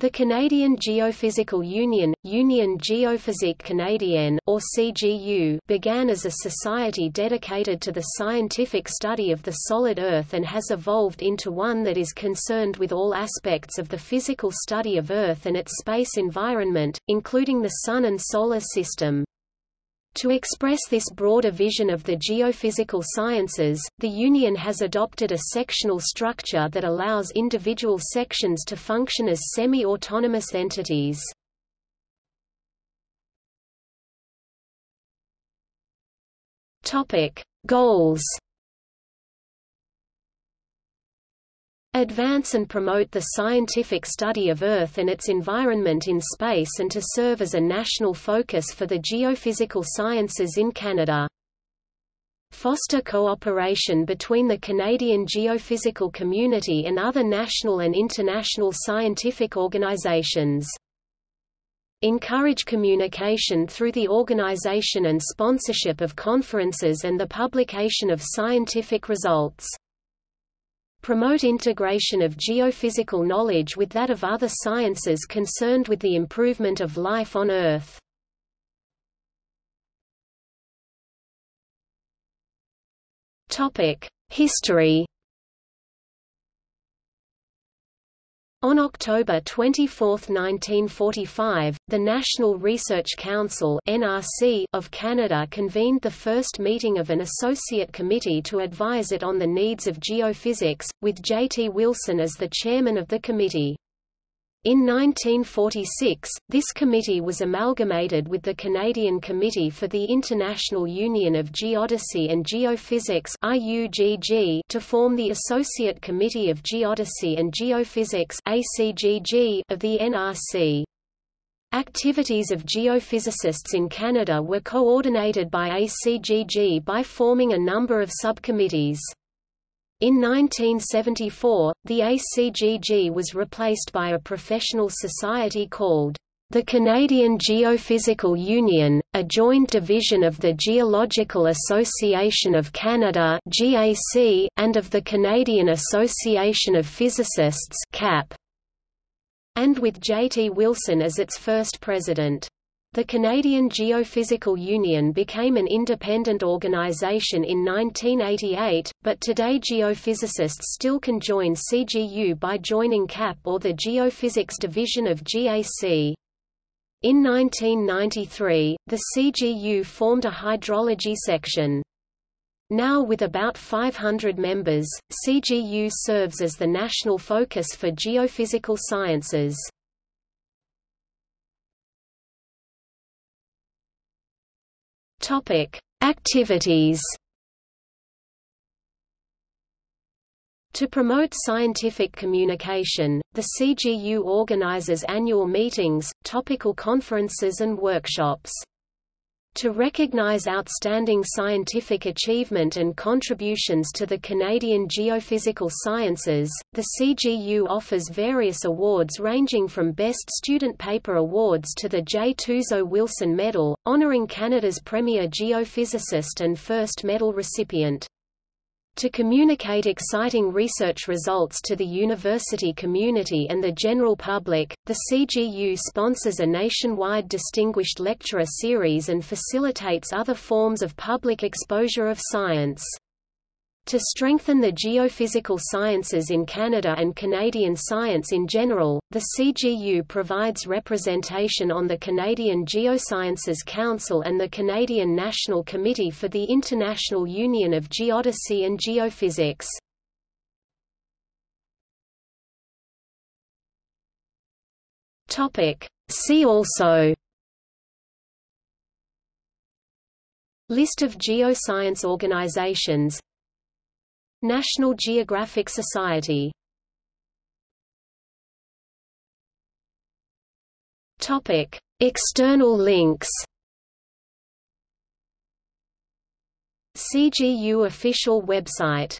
The Canadian Geophysical Union, Union Géophysique Canadienne, or CGU, began as a society dedicated to the scientific study of the solid Earth and has evolved into one that is concerned with all aspects of the physical study of Earth and its space environment, including the Sun and Solar System. To express this broader vision of the geophysical sciences, the Union has adopted a sectional structure that allows individual sections to function as semi-autonomous entities. Goals advance and promote the scientific study of Earth and its environment in space and to serve as a national focus for the geophysical sciences in Canada. Foster cooperation between the Canadian geophysical community and other national and international scientific organizations. Encourage communication through the organization and sponsorship of conferences and the publication of scientific results. Promote integration of geophysical knowledge with that of other sciences concerned with the improvement of life on Earth. History On October 24, 1945, the National Research Council (NRC) of Canada convened the first meeting of an associate committee to advise it on the needs of geophysics, with J. T. Wilson as the chairman of the committee. In 1946, this committee was amalgamated with the Canadian Committee for the International Union of Geodesy and Geophysics to form the Associate Committee of Geodesy and Geophysics of the NRC. Activities of geophysicists in Canada were coordinated by ACGG by forming a number of subcommittees. In 1974, the ACGG was replaced by a professional society called the Canadian Geophysical Union, a joint division of the Geological Association of Canada and of the Canadian Association of Physicists and with J. T. Wilson as its first president. The Canadian Geophysical Union became an independent organization in 1988, but today geophysicists still can join CGU by joining CAP or the Geophysics Division of GAC. In 1993, the CGU formed a hydrology section. Now with about 500 members, CGU serves as the national focus for geophysical sciences. Topic: Activities. To promote scientific communication, the CGU organizes annual meetings, topical conferences and workshops. To recognize outstanding scientific achievement and contributions to the Canadian geophysical sciences, the CGU offers various awards ranging from Best Student Paper Awards to the J. Tuzo Wilson Medal, honoring Canada's premier geophysicist and first medal recipient. To communicate exciting research results to the university community and the general public, the CGU sponsors a nationwide Distinguished Lecturer Series and facilitates other forms of public exposure of science. To strengthen the geophysical sciences in Canada and Canadian science in general, the CGU provides representation on the Canadian Geosciences Council and the Canadian National Committee for the International Union of Geodesy and Geophysics. See also List of geoscience organizations National Geographic Society. Topic: External links. CGU official website